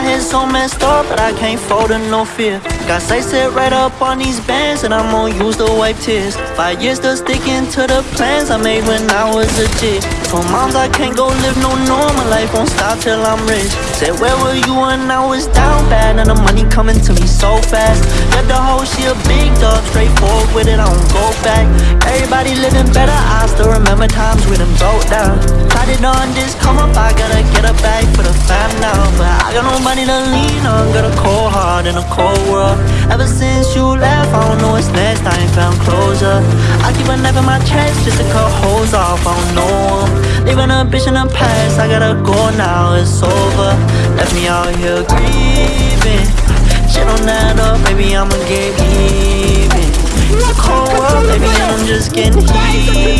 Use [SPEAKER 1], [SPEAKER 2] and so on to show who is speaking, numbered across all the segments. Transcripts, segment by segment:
[SPEAKER 1] head so messed up that I can't fold to no fear. Got sight set right up on these bands, and I'm gonna use to wipe tears. Five years still sticking to the plans I made when I was a kid. Told moms I can't go live no normal life, won't stop till I'm rich. Said, Where were you when I was down bad? And the money coming to me so fast. Let the whole she a big dog, straightforward with it, I don't go back. Everybody living better, I still remember times we done broke down. Tried it on this come up, I gotta get a bag for the fam now. But I got no money to lean on, got a cold heart in a cold world. Ever since you left, I don't know what's next, I ain't found closure. I keep a knife in my chest just to cut holes off, I don't know 'em. Leaving a bitch in the past, I gotta go now, it's over. Left me out here grieving. Shit on that up, maybe I'ma get even. It's a cold world, baby, and I'm just getting heated.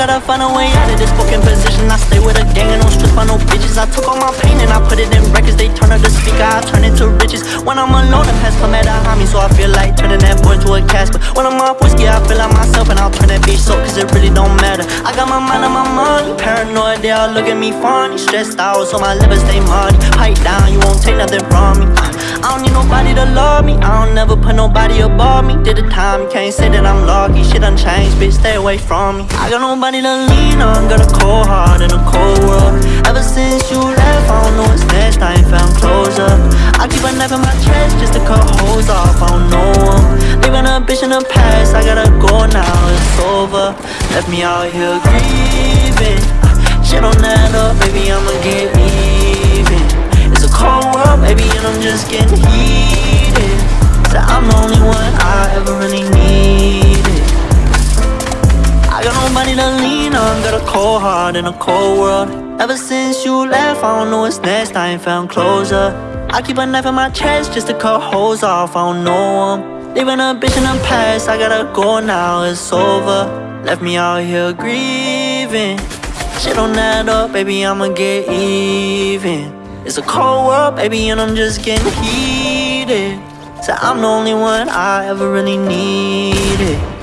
[SPEAKER 1] Gotta find a way out of this fucking position. I stay with a gang and don't stress by no bitches. I took all my pain and I put it in records. They turn up the speaker, I turn it to riches. When I'm alone, the past come at a homie, so I feel like turning that boy into a but When I'm off whiskey, I feel like myself and I'll turn that bitch so, cause it really don't matter. I got my mind on my money, paranoid, they all look at me funny. Stressed out, so my liver stay muddy. Pipe down, you won't take nothing from me. I don't need nobody to love me. I don't never put nobody above me. Did the time, can't say that I'm lucky. Shit done changed, bitch, stay away from me. I got nobody to lean on, got a cold heart in a cold world. Ever since you left, I don't know what's next, I ain't found closure. I keep a knife in my chest just to cut holes off, I don't know 'em. Leaving a bitch in the past, I gotta go now, it's over. Left me out here grieving. Shit on that up, baby, I'ma get I'm just getting heated. So I'm the only one I ever really needed. I got nobody to lean on, got a cold heart in a cold world. Ever since you left, I don't know what's next, I ain't found closure. I keep a knife in my chest just to cut holes off, I don't know 'em. Leaving a bitch in the past, I gotta go now, it's over. Left me out here grieving. Shit on that up, baby, I'ma get even. It's a cold world, baby, and I'm just getting heated. So I'm the only one I ever really needed.